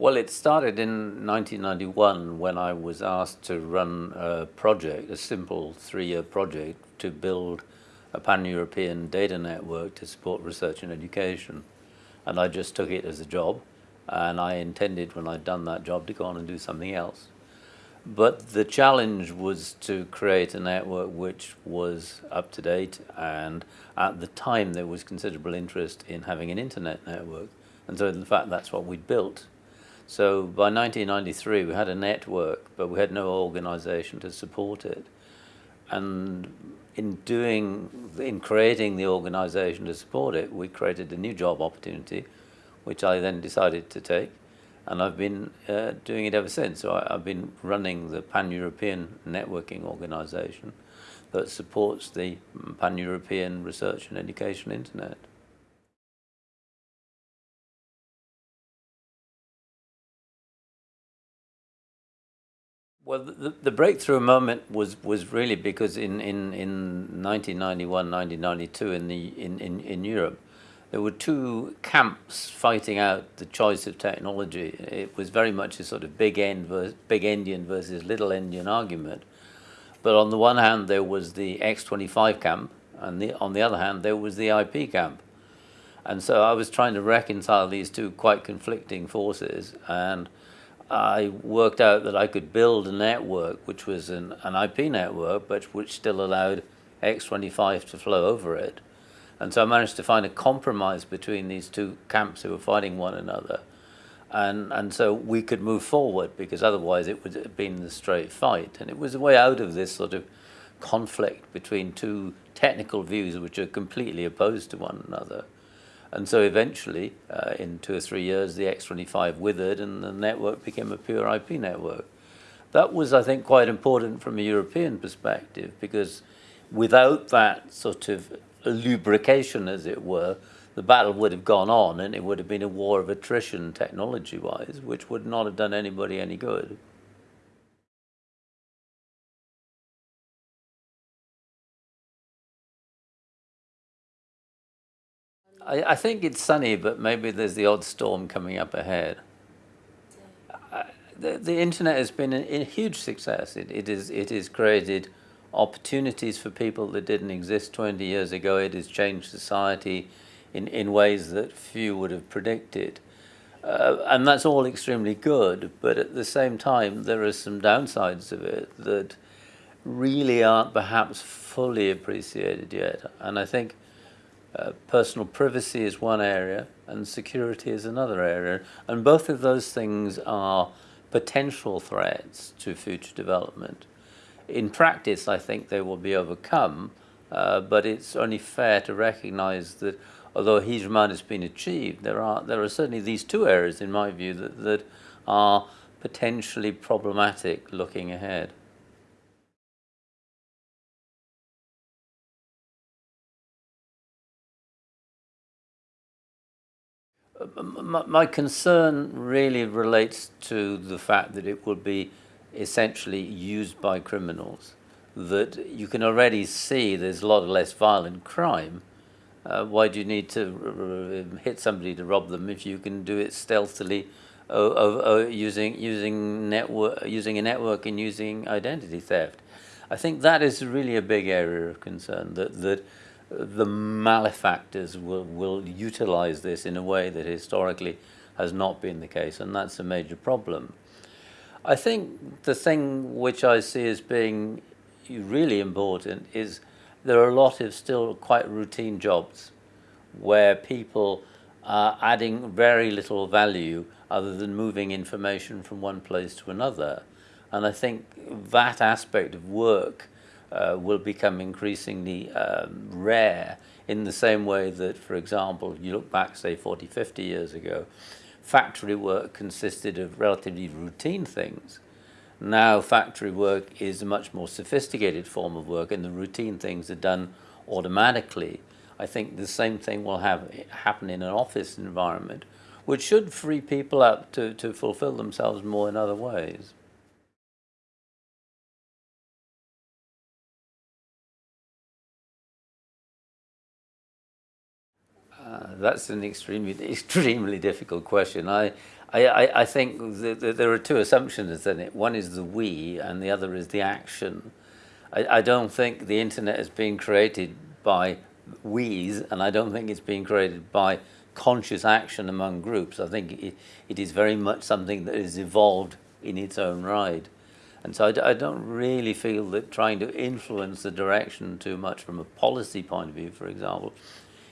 Well, it started in 1991 when I was asked to run a project, a simple three-year project, to build a pan-European data network to support research and education. And I just took it as a job, and I intended when I'd done that job to go on and do something else. But the challenge was to create a network which was up to date, and at the time there was considerable interest in having an internet network. And so in fact that's what we'd built. So by 1993 we had a network, but we had no organization to support it. And in doing, in creating the organization to support it, we created a new job opportunity, which I then decided to take and I've been uh, doing it ever since. So I, have been running the Pan-European Networking Organization that supports the Pan-European Research and Education Internet. Well, the, the breakthrough moment was, was really because in, in, in 1991, 1992 in, the, in, in, in Europe, there were two camps fighting out the choice of technology. It was very much a sort of big end versus, big endian versus little endian argument. But on the one hand, there was the X25 camp, and the, on the other hand, there was the IP camp. And so I was trying to reconcile these two quite conflicting forces, and I worked out that I could build a network which was an, an IP network, but which still allowed X25 to flow over it and so I managed to find a compromise between these two camps who were fighting one another. And, and so we could move forward because otherwise it would have been the straight fight. And it was a way out of this sort of conflict between two technical views which are completely opposed to one another. And so eventually, uh, in two or three years, the X25 withered and the network became a pure IP network. That was, I think, quite important from a European perspective because without that sort of lubrication, as it were, the battle would have gone on and it would have been a war of attrition technology-wise, which would not have done anybody any good. I, I think it's sunny, but maybe there's the odd storm coming up ahead. Uh, the, the internet has been a, a huge success. It, it, is, it has created opportunities for people that didn't exist 20 years ago. It has changed society in, in ways that few would have predicted. Uh, and that's all extremely good, but at the same time, there are some downsides of it that really aren't perhaps fully appreciated yet. And I think uh, personal privacy is one area and security is another area. And both of those things are potential threats to future development in practice, I think they will be overcome, uh, but it's only fair to recognize that although amount has been achieved, there are, there are certainly these two areas, in my view, that, that are potentially problematic looking ahead. My concern really relates to the fact that it will be essentially used by criminals that you can already see there's a lot of less violent crime. Uh, why do you need to hit somebody to rob them if you can do it stealthily using using network using a network and using identity theft? I think that is really a big area of concern that that the malefactors will will utilize this in a way that historically has not been the case, and that's a major problem. I think the thing which I see as being really important is there are a lot of still quite routine jobs where people are adding very little value other than moving information from one place to another. And I think that aspect of work uh, will become increasingly um, rare in the same way that, for example, you look back, say, 40, 50 years ago, factory work consisted of relatively routine things. Now factory work is a much more sophisticated form of work and the routine things are done automatically. I think the same thing will have happen in an office environment, which should free people up to, to fulfill themselves more in other ways. That's an extremely, extremely difficult question. I, I, I, I think that there are two assumptions in it. One is the we, and the other is the action. I, I don't think the internet is being created by we's, and I don't think it's being created by conscious action among groups. I think it, it is very much something that is evolved in its own right. And so I don't really feel that trying to influence the direction too much from a policy point of view, for example,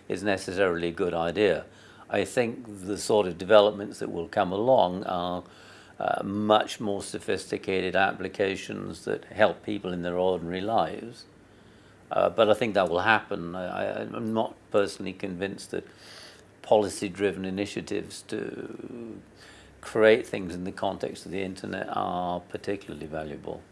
is necessarily a good idea. I think the sort of developments that will come along are uh, much more sophisticated applications that help people in their ordinary lives. Uh, but I think that will happen. I, I'm not personally convinced that policy driven initiatives to create things in the context of the internet are particularly valuable.